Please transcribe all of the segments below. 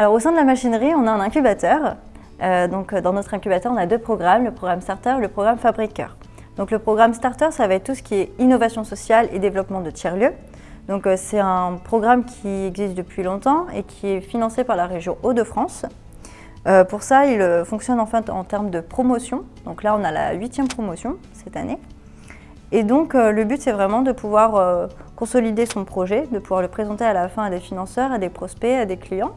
Alors au sein de la machinerie, on a un incubateur. Euh, donc dans notre incubateur, on a deux programmes, le programme Starter et le programme Fabriqueur. Donc le programme Starter, ça va être tout ce qui est innovation sociale et développement de tiers-lieux. Donc c'est un programme qui existe depuis longtemps et qui est financé par la région Hauts-de-France. Euh, pour ça, il euh, fonctionne en fait en termes de promotion. Donc là, on a la huitième promotion cette année. Et donc, euh, le but, c'est vraiment de pouvoir consolider son projet, de pouvoir le présenter à la fin à des financeurs, à des prospects, à des clients.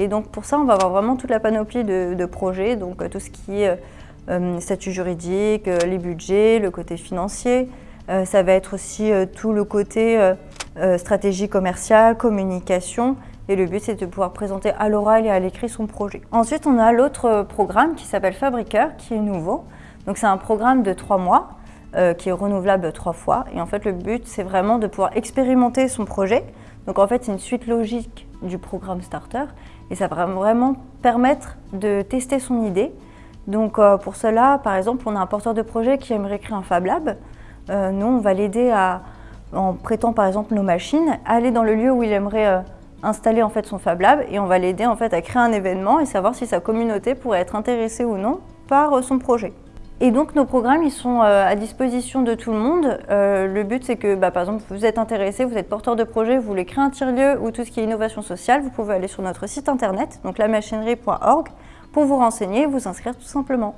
Et donc, pour ça, on va avoir vraiment toute la panoplie de, projets, donc tout ce qui est statut juridique, les budgets, le côté financier. ça va être aussi tout le côté stratégie commerciale, communication, et le but, c'est de pouvoir présenter à l'oral et à l'écrit son projet. Ensuite, on a l'autre programme qui s'appelle Fabriqueur, qui est nouveau. Donc, c'est un programme de trois mois euh, qui est renouvelable trois fois. Et en fait, le but, c'est vraiment de pouvoir expérimenter son projet. Donc, en fait, c'est une suite logique du programme Starter. Et ça va vraiment permettre de tester son idée. Donc, euh, pour cela, par exemple, on a un porteur de projet qui aimerait créer un Fab Lab. Euh, nous, on va l'aider à, en prêtant par exemple nos machines, aller dans le lieu où il aimerait installer en fait son Fab Lab et on va l'aider en fait à créer un événement et savoir si sa communauté pourrait être intéressée ou non par euh, son projet. Et donc nos programmes ils sont euh, à disposition de tout le monde. Euh, le but c'est que bah, par exemple vous êtes intéressé, vous êtes porteur de projet, vous voulez créer un tiers-lieu ou tout ce qui est innovation sociale, vous pouvez aller sur notre site internet, donc lamachinerie.org, pour vous renseigner et vous inscrire tout simplement.